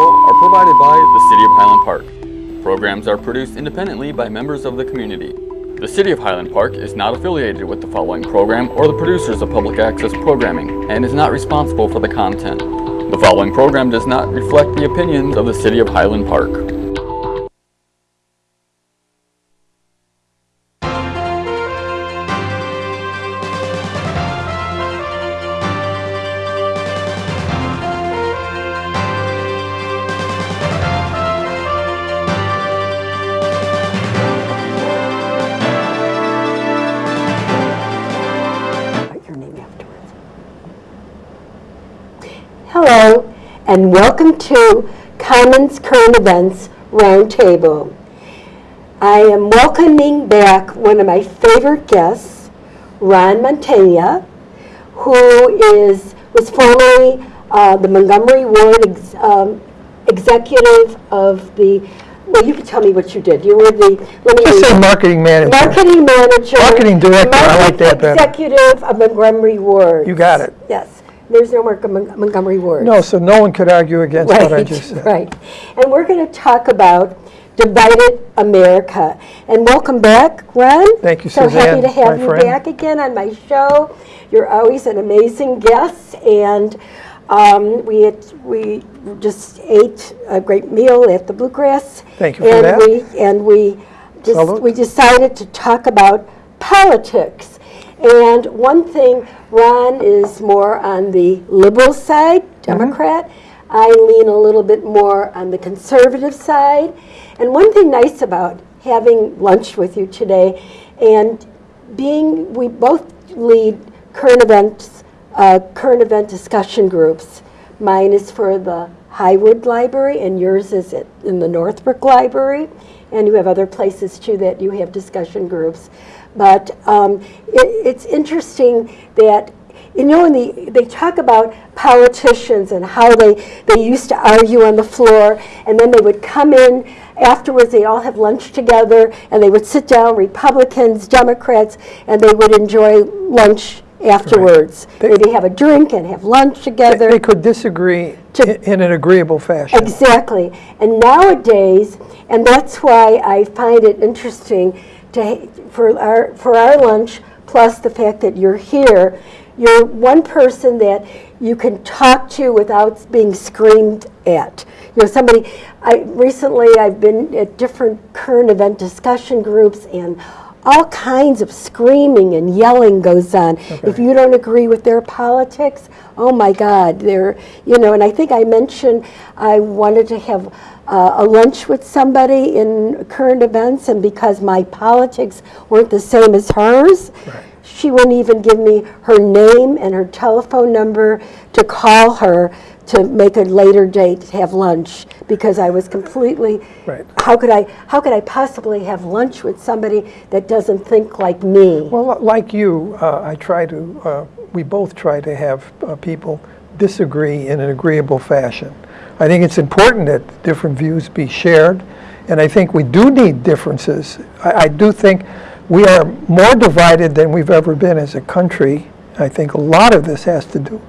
Are provided by the City of Highland Park. Programs are produced independently by members of the community. The City of Highland Park is not affiliated with the following program or the producers of public access programming and is not responsible for the content. The following program does not reflect the opinions of the City of Highland Park. And welcome to Commons Current Events Roundtable. I am welcoming back one of my favorite guests, Ron Montana, who is, was formerly uh, the Montgomery Ward ex- um, Executive of the, well, you can tell me what you did. You were the, let me. Just say marketing manager. Marketing manager. Marketing director, I like that better. Executive of Montgomery Ward. You got it. Yes, there's no Mon- Montgomery Ward. No, so no one could argue against what I Right, just said. right. And we're going to talk about divided America. And welcome back, Ron. Thank you, So Suzanne, So happy to have you friend. back again on my show. You're always an amazing guest, and um, we had, we just ate a great meal at the Bluegrass. Thank you for and that. we And we, just- we decided to talk about politics. And one thing, Ron is more on the liberal side, Mm-hmm. Democrat. I lean a little bit more on the conservative side. And one thing nice about having lunch with you today and being, we both lead current events, uh, current event discussion groups. Mine is for the Highwood Library and yours is in the Northbrook Library. And you have other places too that you have discussion groups. But um, it, it's interesting that, you know, when the, they talk about politicians and how they, they used to argue on the floor and then they would come in afterwards, they all have lunch together and they would sit down, Republicans, Democrats, and they would enjoy lunch afterwards. They- Maybe have a drink and have lunch together. They could disagree To- in an agreeable fashion. Exactly. And nowadays, and that's why I find it interesting to, for our, for our lunch, plus the fact that you're here, you're one person that you can talk to without being screamed at. You know, somebody, I, recently I've been at different current event discussion groups and all kinds of screaming and yelling goes on. If you don't agree with their politics, oh my God, they're, you know, and I think I mentioned I wanted to have uh, a lunch with somebody in current events, and because my politics weren't the same as hers, she wouldn't even give me her name and her telephone number to call her to make a later date to have lunch because I was completely Right. how could I how could I possibly have lunch with somebody that doesn't think like me? Well, like you, uh, I try to, uh, we both try to have uh, people disagree in an agreeable fashion. I think it's important that different views be shared, and I think we do need differences. I, I do think we are more divided than we've ever been as a country. I think a lot of this has to do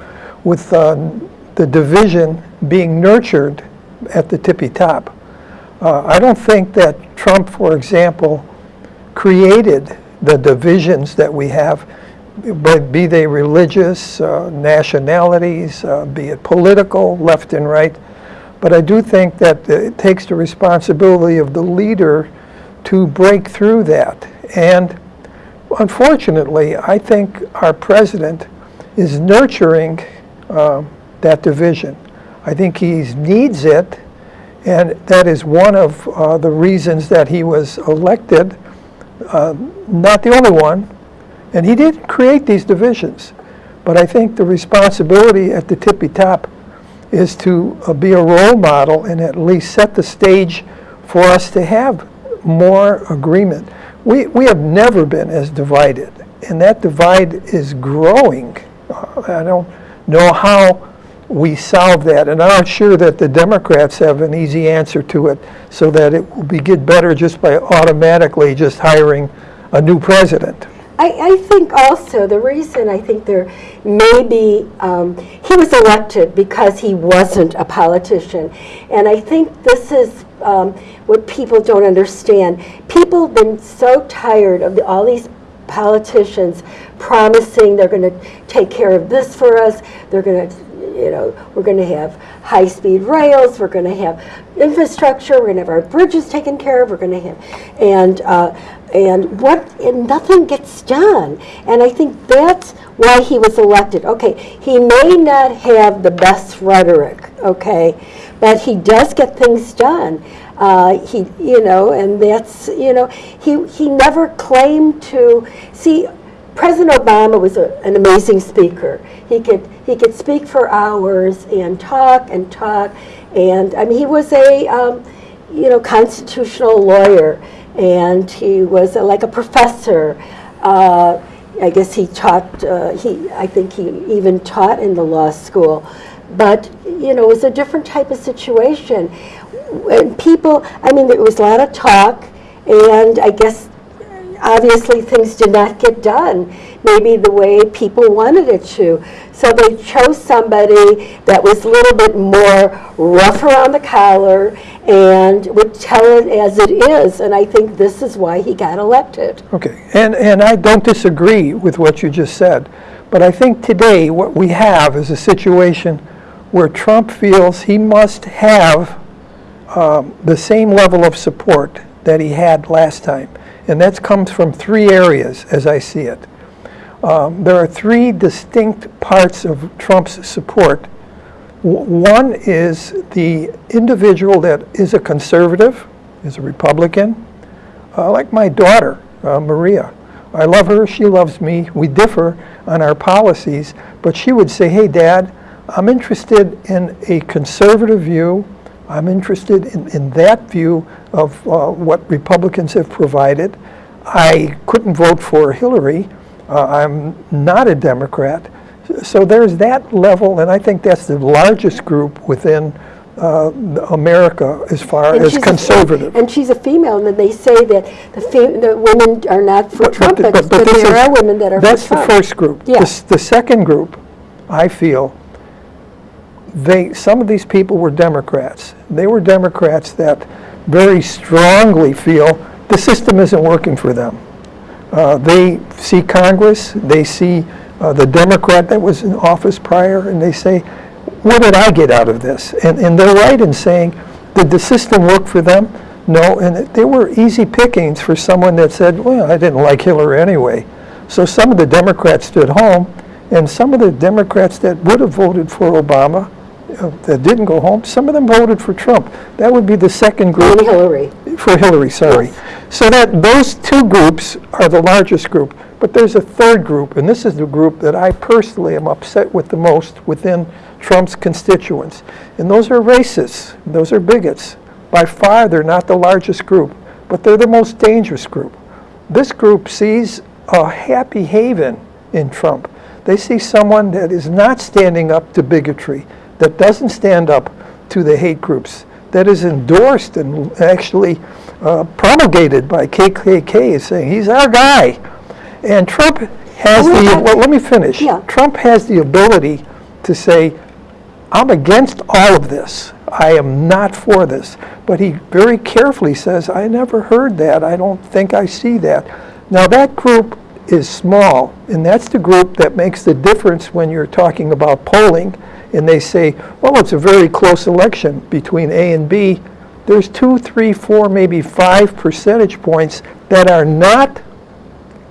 with uh, the division being nurtured at the tippy top. Uh, I don't think that Trump, for example, created the divisions that we have, be they religious, uh, nationalities, uh, be it political, left and right. But I do think that it takes the responsibility of the leader to break through that. And unfortunately, I think our president is nurturing uh, that division. I think he needs it, and that is one of uh, the reasons that he was elected, uh, not the only one. And he didn't create these divisions. But I think the responsibility at the tippy top is to uh, be a role model and at least set the stage for us to have more agreement. We, we have never been as divided, and that divide is growing. Uh, I don't know how we solve that, and I'm not sure that the Democrats have an easy answer to it so that it will be get better just by automatically just hiring a new president. I, I think also, the reason I think there may be, um, he was elected because he wasn't a politician. And I think this is um, what people don't understand. People have been so tired of the, all these politicians promising they're going to take care of this for us, they're going to you know, we're going to have high-speed rails, we're going to have infrastructure, we're going to have our bridges taken care of, we're going to have, and, uh, and what, and nothing gets done. And I think that's why he was elected. Okay, he may not have the best rhetoric, okay, but he does get things done. Uh, he, you know, and that's, you know, he, he never claimed to, see, President Obama was a, an amazing speaker. He could he could speak for hours and talk and talk, and I mean he was a um, you know constitutional lawyer, and he was a, like a professor. Uh, I guess he taught. Uh, he I think he even taught in the law school, but you know it was a different type of situation. And people, I mean, there was a lot of talk, and I guess obviously things did not get done maybe the way people wanted it to. So they chose somebody that was a little bit more rough around the collar and would tell it as it is. And I think this is why he got elected. Okay, and, and I don't disagree with what you just said, but I think today what we have is a situation where Trump feels he must have um, the same level of support that he had last time. And that comes from three areas, as I see it. Um, there are three distinct parts of Trump's support. W one is the individual that is a conservative, is a Republican, uh, like my daughter, uh, Maria. I love her, she loves me, we differ on our policies, but she would say, hey dad, I'm interested in a conservative view I'm interested in, in that view of uh, what Republicans have provided. I couldn't vote for Hillary. Uh, I'm not a Democrat. So there's that level, and I think that's the largest group within uh, America as far And as she's a- conservative. And she's a female, and then they say that the the women are not for But- Trump, but- but but there is- are women that are for That's the first group. The Yeah. s- The second group, I feel, they, some of these people were Democrats. They were Democrats that very strongly feel the system isn't working for them. Uh, They see Congress, they see uh, the Democrat that was in office prior, and they say, what did I get out of this? And, and they're right in saying, did the system work for them? No, and they were easy pickings for someone that said, well, I didn't like Hillary anyway. So some of the Democrats stood home, and some of the Democrats that would have voted for Obama, that didn't go home, some of them voted for Trump. That would be the second group. And Hillary. For Hillary, sorry. So that, those two groups are the largest group. But there's a third group, and this is the group that I personally am upset with the most within Trump's constituents. And those are racists, those are bigots. By far, they're not the largest group, but they're the most dangerous group. This group sees a happy haven in Trump. They see someone that is not standing up to bigotry, that doesn't stand up to the hate groups, that is endorsed and actually uh, promulgated by KKK, saying he's our guy. And Trump has Well, the, well, let me finish. Yeah. Trump has the ability to say, I'm against all of this. I am not for this. But he very carefully says, I never heard that. I don't think I see that. Now, that group is small, and that's the group that makes the difference when you're talking about polling, and they say, well, it's a very close election between A and B. There's two, three, four, maybe five percentage points that are not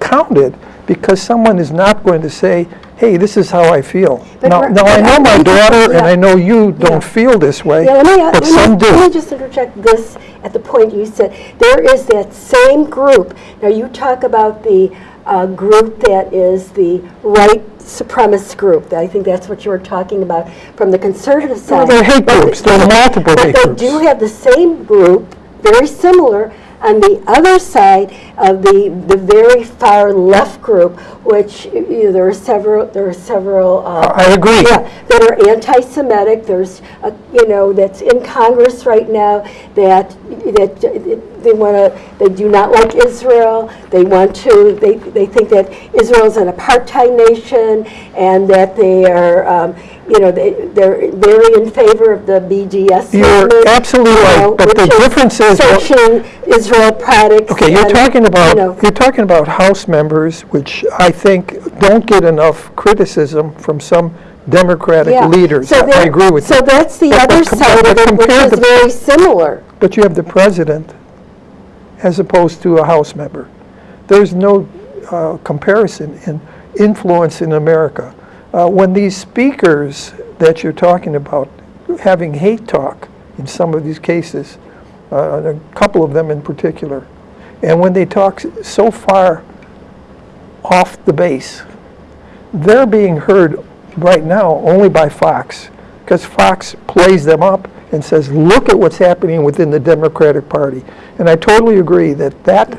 counted because someone is not going to say, hey, this is how I feel. But Now, now I know my daughter, and. I know you don't feel this way, Yeah, let me, but some me, let me just interject this at the point you said. There is that same group. Now, you talk about the uh, group that is the white supremacist group. I think that's what you were talking about from the conservative side. Well, they're hate But groups. the- There are multiple But hate they groups. do have the same group, very similar, on the other side of the, the very far left group, which, you know, there are several, there are several. uh, I agree. Yeah, that are anti-Semitic, there's, uh, you know, that's in Congress right now, that, that they want to, they do not like Israel, they want to, they, they think that Israel is an apartheid nation, and that they are, um, you know, they, they're very in favor of the BDS You're movement, absolutely you right, but the which difference is- Searching Israel products. Okay, you're and, talking you about, know, you're talking about House members, which I think don't get enough criticism from some Democratic yeah. leaders. So I agree with So you. that's the But- other side of it, which is the- very similar. But you have the president as opposed to a House member. There's no uh, comparison in influence in America. Uh, When these speakers that you're talking about, having hate talk in some of these cases, uh, a couple of them in particular, and when they talk so far off the base, they're being heard right now only by Fox, because Fox plays them up and says, look at what's happening within the Democratic Party. And I totally agree that that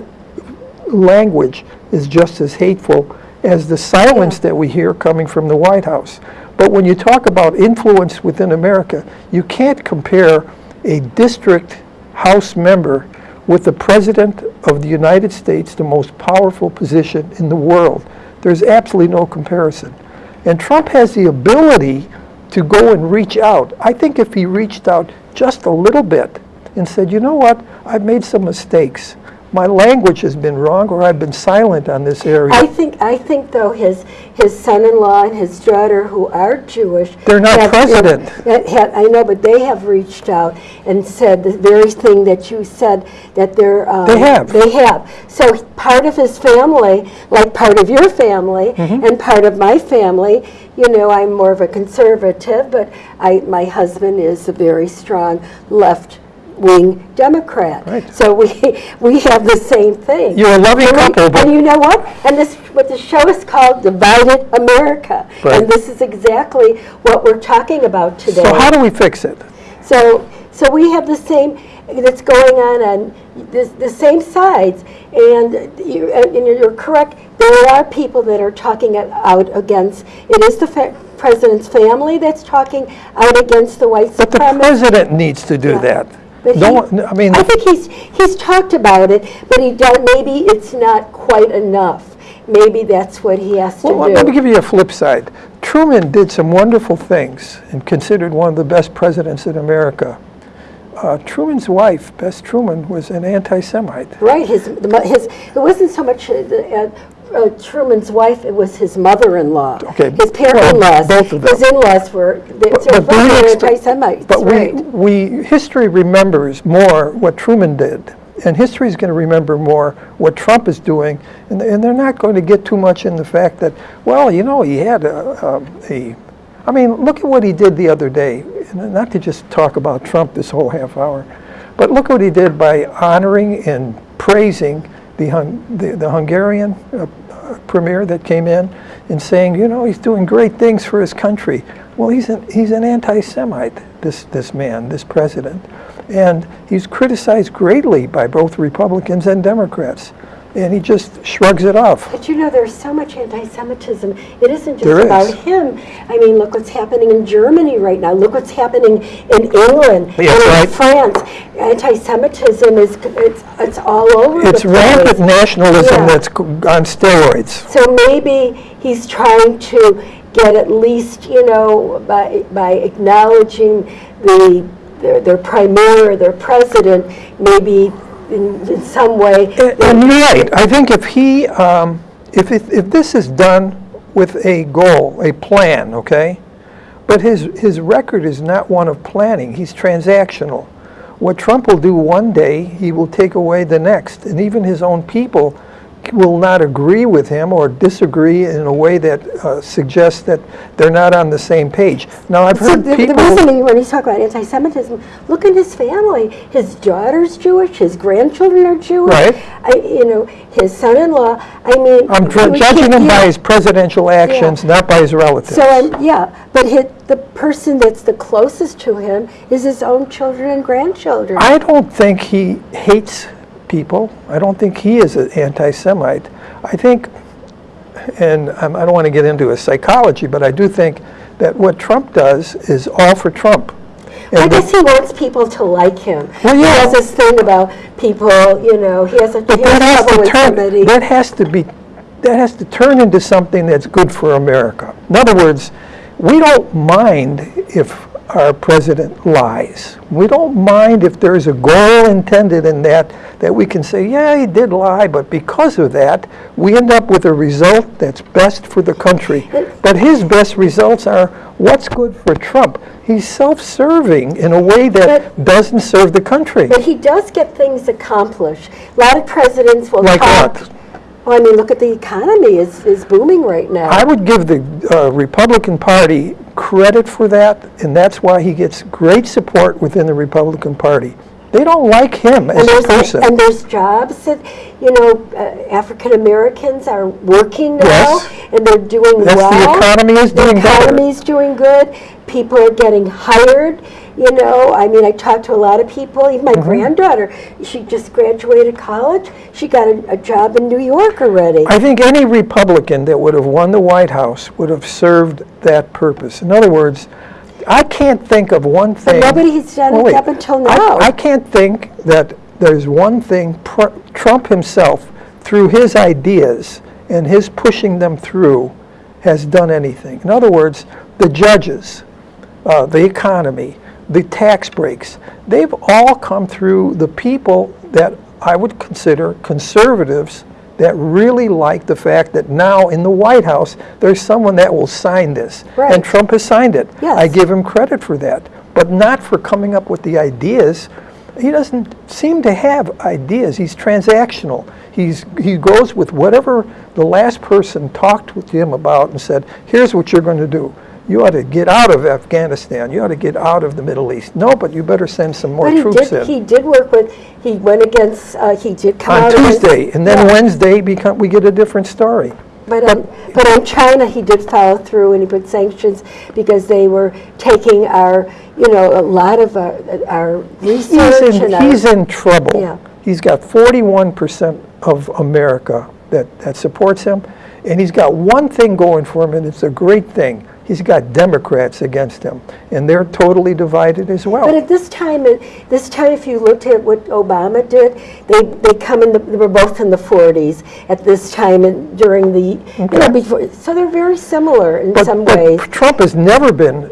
language is just as hateful as the silence that we hear coming from the White House. But when you talk about influence within America, you can't compare a district House member with the President of the United States, the most powerful position in the world. There's absolutely no comparison. And Trump has the ability to go and reach out. I think if he reached out just a little bit and said, you know what, I've made some mistakes. My language has been wrong, or I've been silent on this area. I think, I think though, his, his son-in-law and his daughter, who are Jewish. They're not have- president. have- have- I know, but they have reached out and said the very thing that you said, that they're. um, They have. They have. So part of his family, like part of your family, Mm-hmm. and part of my family, you know, I'm more of a conservative, but I, my husband is a very strong left-wing Democrat. Right. So we, we have the same thing. You're a loving And we- couple, but- And you know what? And this, what the show is called Divided America. Right. And this is exactly what we're talking about today. So how do we fix it? So, so we have the same, that's going on on the, the same sides. And you, and you're correct, there are people that are talking out against, it is the fa- president's family that's talking out against the white But the president needs to do that. But No, he- I mean, I think he's, he's talked about it, but he don't, maybe it's not quite enough. Maybe that's what he has to do. let me give you a flip side. Truman did some wonderful things and considered one of the best presidents in America. Uh, Truman's wife, Bess Truman, was an anti-Semite. Right, his, the his, it wasn't so much uh, the, uh, Truman's wife, it was his mother-in-law. Okay, His well, parent-in-laws. both of them. His in-laws were, But- so but anti-Semites, But we, right. we, history remembers more what Truman did, and history is going to remember more what Trump is doing, and, and they're not going to get too much in the fact that, well, you know, he had a, a, a I mean, look at what he did the other day, and not to just talk about Trump this whole half hour, but look what he did by honoring and praising the, Hung, the, the Hungarian uh, premier that came in and saying, you know, he's doing great things for his country. Well, he's an, he's an anti-Semite, this, this man, this president. And he's criticized greatly by both Republicans and Democrats. And he just shrugs it off. But you know, there's so much anti-Semitism. It isn't just There is. about him. I mean, look what's happening in Germany right now. Look what's happening in England and right. in France. Anti-Semitism is it's it's all over It's rampant nationalism Yeah. that's on steroids. So maybe he's trying to get at least, you know, by, by acknowledging the, their, their premier, their president, maybe in, in some way. And you're right. I think if he, um, if, if, if this is done with a goal, a plan, okay? But his, his record is not one of planning. He's transactional. What Trump will do one day, he will take away the next. And even his own people will not agree with him or disagree in a way that uh, suggests that they're not on the same page. Now, I've heard the, the people... reason he- when he's talking about anti-Semitism, look at his family. His daughter's Jewish. His grandchildren are Jewish. Right. I, you know, his son-in-law. I mean, I'm judging him by his presidential actions, not by his relatives. So I'm, yeah, but hit, the person that's the closest to him is his own children and grandchildren. I don't think he hates people. I don't think he is an anti-Semite. I think, and um, I don't want to get into his psychology, but I do think that what Trump does is all for Trump. I And the- guess he wants people to like him. Well, He has this thing about people, you know, he has a, But he has that has to turn, somebody. that has to be, that has to turn into something that's good for America. In other words, we don't mind if our president lies. We don't mind if there's a goal intended in that, that we can say, yeah, he did lie, but because of that, we end up with a result that's best for the country. But his best results are what's good for Trump. He's self-serving in a way that But- doesn't serve the country. But he does get things accomplished. A lot of presidents will Like talk. what? Well, I mean, look at the economy is, is booming right now. I would give the uh, Republican Party credit for that, and that's why he gets great support within the Republican Party. They don't like him as a person. and there's jobs that, you know, uh, African Americans are working now, Yes. and they're doing Yes, the economy is doing The better. economy's doing good. People are getting hired. You know, I mean, I talked to a lot of people. Even my granddaughter, she just graduated college. She got a, a job in New York already. I think any Republican that would have won the White House would have served that purpose. In other words, I can't think of one thing. nobody has done Well, it up until I- now. I can't think that there's one thing pr- Trump himself, through his ideas and his pushing them through, has done anything. In other words, the judges, uh, the economy, the tax breaks, they've all come through the people that I would consider conservatives that really like the fact that now in the White House, there's someone that will sign this. Right. And Trump has signed it. Yes. I give him credit for that, but not for coming up with the ideas. He doesn't seem to have ideas. He's transactional. He's, he goes with whatever the last person talked with him about and said, here's what you're going to do. You ought to get out of Afghanistan. You ought to get out of the Middle East. No, but you better send some more But he troops did, in. he did work with, he went against, uh, he did come on against. Tuesday, and then Yeah. Wednesday become, we get a different story. But on, but on China, he did follow through and he put sanctions because they were taking our, you know, a lot of our, our He's research in, and our. he's in trouble. Yeah. He's got 41% of America that, that supports him, and he's got one thing going for him, and it's a great thing. He's got Democrats against him, and they're totally divided as well. But at this time, it- this time, if you looked at what Obama did, they, they come in, the- they were both in the 40s at this time and during the, you know, before, so they're very similar in But- some but ways. Trump has never been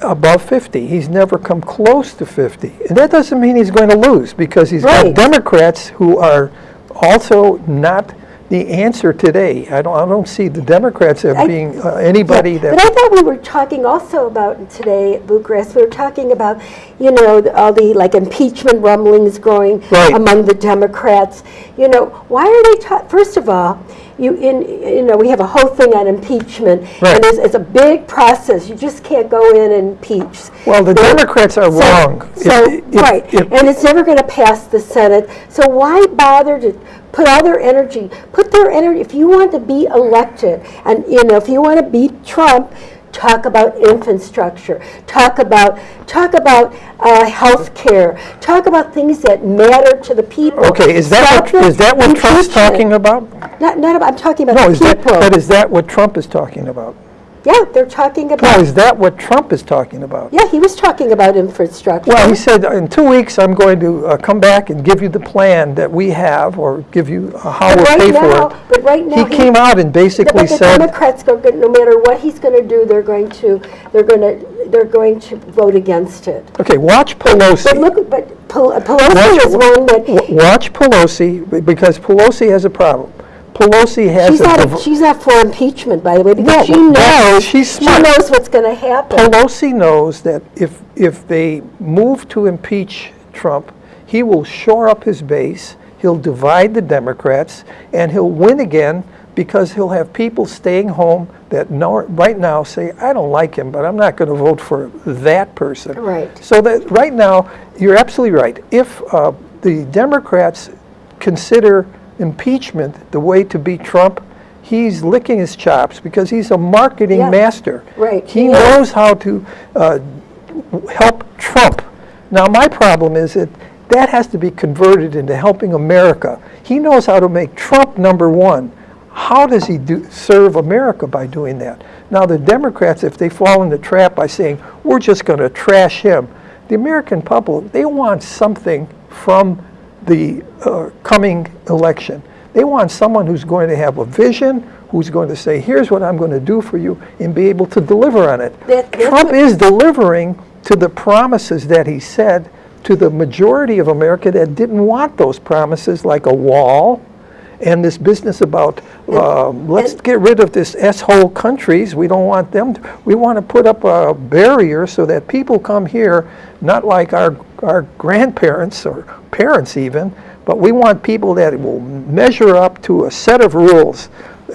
above 50. He's never come close to 50. And that doesn't mean he's going to lose, because he's got Democrats who are also not the answer today. I don't, I don't see the Democrats as being uh, anybody Yeah, that... But I thought we were talking also about today at Bucharest, we were talking about, you know, the- all the like impeachment rumblings growing Right. among the Democrats. You know, why are they, first of all, you, in, you know, we have a whole thing on impeachment. Right. And it's, it's a big process. You just can't go in and impeach. Well, the They're- Democrats are so- wrong. So, If- if- right, if- and it's never going to pass the Senate. So why bother to put all their energy, put their energy, if you want to be elected, and, you know, if you want to beat Trump, talk about infrastructure, talk about, talk about uh, health care, talk about things that matter to the people. Okay, is that Stop what, is that what Trump's talking about? Not, not about, I'm talking about No, the is that, but is that what Trump is talking about? Yeah, they're talking about, is that what Trump is talking about? yeah, he was talking about infrastructure. Well, he said, in two weeks, I'm going to uh, come back and give you the plan that we have, or give you uh, how we'll right pay now- for it. but right now He he- came out and basically the said, Democrats, go- no matter what he's going to do, they're going to, they're going to, they're going to vote against it. okay, watch Pelosi. But look, but Pel- Pelosi Watch- is one that, Watch Pelosi, because Pelosi has a problem. Pelosi has she's not, she's not for impeachment, by the way, because No, she knows, she's she knows what's going to happen. Pelosi knows that if, if they move to impeach Trump, he will shore up his base, he'll divide the Democrats, and he'll win again because he'll have people staying home that know, right now say, I don't like him, but I'm not going to vote for that person. Right. So that, right now, you're absolutely right. If uh, the Democrats consider impeachment the way to beat Trump, he's licking his chops because he's a marketing Yeah. master. Right, He is. knows how to uh, help Trump. Now, my problem is that That has to be converted into helping America. He knows how to make Trump number one. How does he do, serve America by doing that? Now, the Democrats, if they fall in the trap by saying, we're just going to trash him, the American public, they want something from the uh, coming election. They want someone who's going to have a vision, who's going to say, here's what I'm going to do for you, and be able to deliver on it. That- Trump is delivering to the promises that he said to the majority of America that didn't want those promises, like a wall, and this business about, um, let's and- get rid of this S-hole countries, we don't want them, to- we want to put up a barrier so that people come here, not like our, our grandparents or parents even, but we want people that will measure up to a set of rules.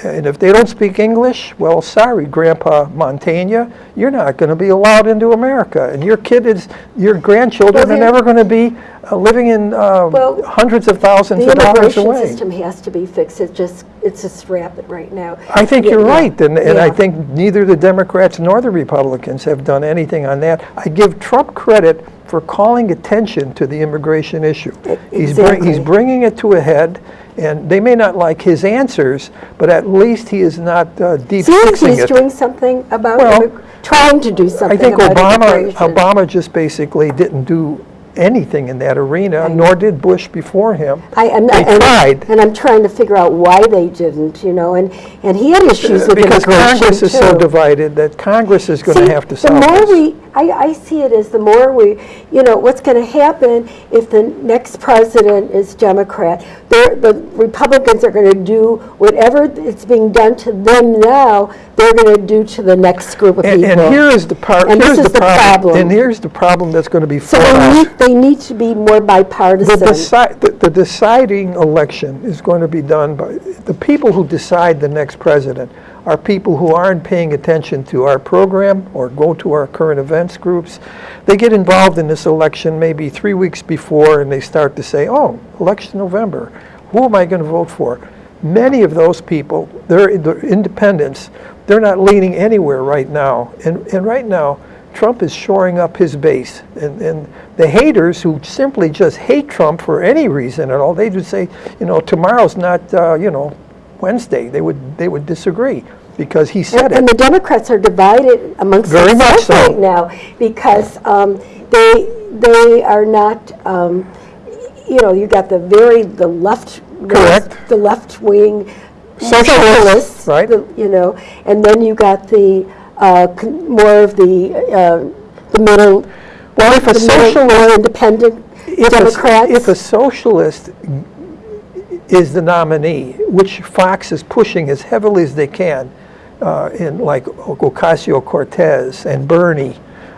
And if they don't speak English, well, sorry, Grandpa Montaigne, you're not going to be allowed into America. And your kid is, your grandchildren Well, are never going to be uh, living in uh, Well, hundreds of thousands of dollars away. The immigration system has to be fixed, it's just, it's just rapid right now. I think Yeah, you're yeah, right, and, and I think neither the Democrats nor the Republicans have done anything on that. I give Trump credit for calling attention to the immigration issue. He's, bring, he's bringing it to a head, and they may not like his answers, but at least he is not uh, deep fixing he's it. doing something about, Well, trying to do something. I think Obama. Obama just basically didn't do anything in that arena, I nor did Bush before him. I, am They and, tried. and I'm trying to figure out why they didn't, you know, and, and he had issues with Because Congress is so divided that Congress is going to have to solve the more this. we, I, I see it as the more we, you know, what's going to happen if the next president is Democrat. They're, the Republicans are going to do whatever it's being done to them now, they're going to do to the next group of And, people. and here is the part, And this here's is the the problem. problem. And here's the problem that's going to be so fought they need, to be more The bipartisan. deci- the- the deciding election is going to be done by, the people who decide the next president are people who aren't paying attention to our program or go to our current events groups. They get involved in this election maybe three weeks before and they start to say, oh, election November, who am I going to vote for? Many of those people, they're, they're independents, they're not leaning anywhere right now. And, and right now, Trump is shoring up his base. And, and the haters who simply just hate Trump for any reason at all, they would say, you know, tomorrow's not, uh, you know, Wednesday. They would, they would disagree because he said And and the Democrats are divided amongst Very themselves so. right now because um, they, they are not, um, you know, you got the very, the left. Correct. The left wing Socialists, socialists. right. the- You know, and then you got the, uh, more of the, uh, the middle. Well, if a middle, more independent if a, if a socialist is the nominee, which Fox is pushing as heavily as they can, uh, in like Ocasio-Cortez and Bernie,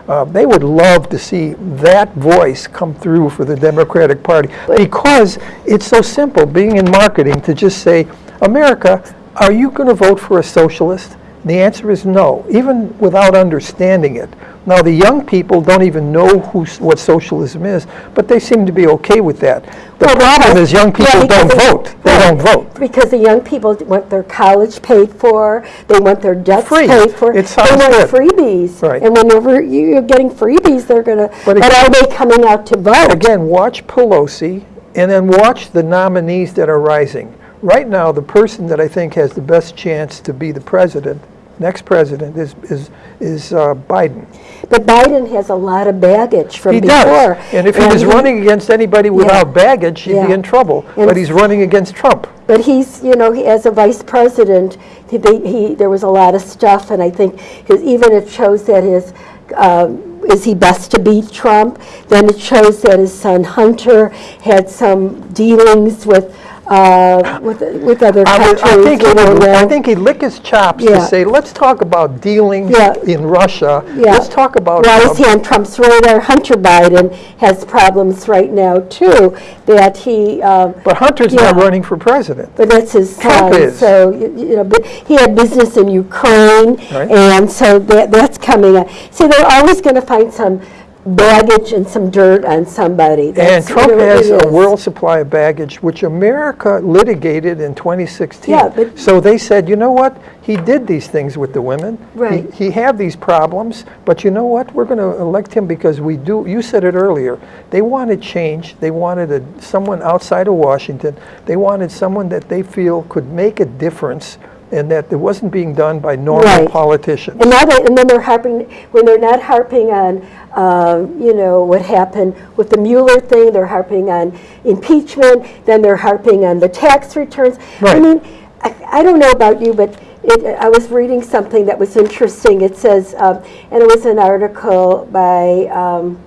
uh, they would love to see that voice come through for the Democratic Party because it's so simple, being in marketing, to just say, America, are you going to vote for a socialist? The answer is no, even without understanding it. Now, the young people don't even know who, what socialism is, but they seem to be okay with that. The Well, problem is young yeah, people don't vote. They right. don't vote. Because the young people want their college paid for, they want their debts Free. paid for. It sounds They want good. freebies. Right. And whenever you- you're getting freebies, they're gonna, But but are they coming out to vote? Again, watch Pelosi and then watch the nominees that are rising. Right now, the person that I think has the best chance to be the president, next president, is, is, is uh, Biden. But Biden has a lot of baggage from He before. does. And if he was running against anybody without baggage, he'd be in trouble. And- But he's running against Trump. But he's, you know, he- as a vice president, he, they, he, there was a lot of stuff, and I think his, even it shows that his, um, is he best to beat Trump? Then it shows that his son Hunter had some dealings with, uh, with, with other I would- countries. I think, would- I think he'd lick his chops to say, let's talk about dealings Yeah. in Russia. Yeah. Let's talk about. Uh, is he on Trump's radar? Hunter Biden has problems right now, too, that he, um, But Hunter's not running for president. But that's his Trump son, is. so, you you know, but he had business in Ukraine, Right. and so that, that's coming up. See, they're always gonna find some baggage and some dirt on somebody. And Trump has a world supply of baggage, which America litigated in 2016. Yeah, but- So they said, you know what? He did these things with the women. He- Right. He had these problems, but you know what? We're going to elect him because we do, you said it earlier, they wanted change. They wanted a, someone outside of Washington. They wanted someone that they feel could make a difference and that it wasn't being done by normal Right. politicians. And now they, and then they're harping, when they're not harping on, um, you know, what happened with the Mueller thing, they're harping on impeachment, then they're harping on the tax returns. I mean, I, I don't know about you, but it, I was reading something that was interesting. It says, um, and it was an article by, um,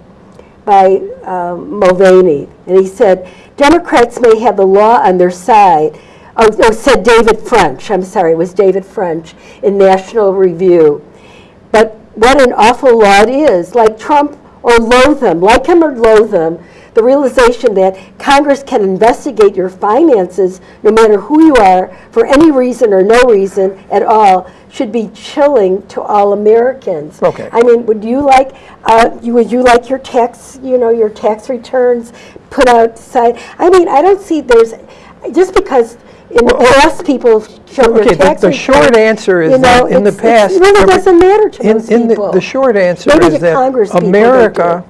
by um, Mulvaney, and he said, Democrats may have the law on their side. Oh, no, said David French, I'm sorry, it was David French in National Review. What an awful lot it is, like Trump or loathe him, like him or loathe him, the realization that Congress can investigate your finances, no matter who you are, for any reason or no reason at all, should be chilling to all Americans. Okay. I mean, would you like, uh, you, would you like your tax, you know, your tax returns put outside? I mean, I don't see there's, just because in the past people have shown Okay, their the, tax the returns. short answer is you know, that in the past. It really doesn't matter to In, in the, people. the short answer Maybe is that Congress people don't America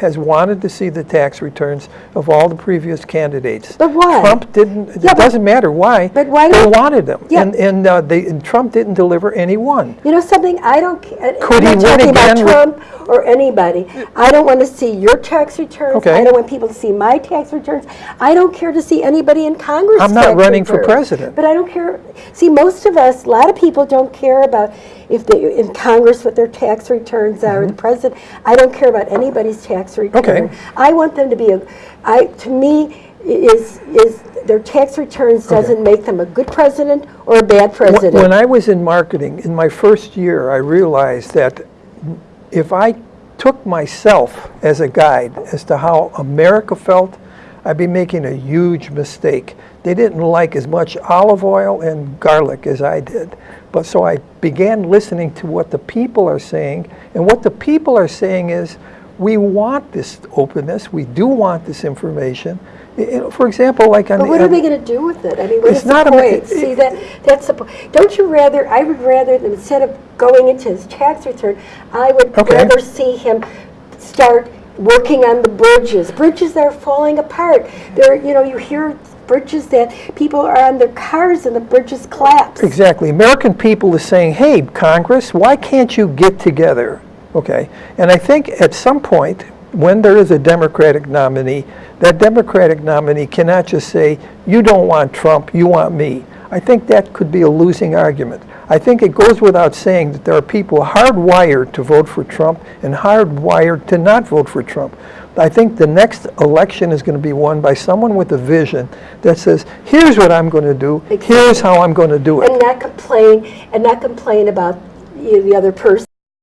has wanted to see the tax returns of all the previous candidates. But why? Trump didn't, it but- doesn't matter why. but why They wanted them. Yeah. And, and uh, they, and Trump didn't deliver any one. You know something, I don't, care. Could I'm he win again Trump or anybody. I don't want to see your tax returns. Okay. I don't want people to see my tax returns. I don't care to see anybody in Congress I'm not running for president. But I don't care, see, most of us, a lot of people don't care about if they, in Congress, what their tax returns are, the president. I don't care about anybody's tax return. Mm-hmm. Okay. I want them to be, a. I to me, is, is, their tax returns doesn't make them a good president or a bad president. When I was in marketing, in my first year, I realized that if I took myself as a guide as to how America felt, I'd be making a huge mistake. They didn't like as much olive oil and garlic as I did. But so I began listening to what the people are saying, and what the people are saying is, we want this openness, we do want this information. I- I- For example, like on But the... what are they going to do with it? I mean, what It's is the not a point? See, that, that's the, po- don't you rather, I would rather, than instead of going into his tax return, I would Okay. rather see him start working on the bridges, bridges that are falling apart. There, you know, you hear bridges that people are on their cars and the bridges collapse. Exactly. American people are saying, hey, Congress, why can't you get together? Okay. And I think at some point, when there is a Democratic nominee, that Democratic nominee cannot just say, you don't want Trump, you want me. I think that could be a losing argument. I think it goes without saying that there are people hardwired to vote for Trump and hardwired to not vote for Trump. I think the next election is going to be won by someone with a vision that says, here's what I'm going to do, here's how I'm going to do it. And not complain, and not complain about you the other person.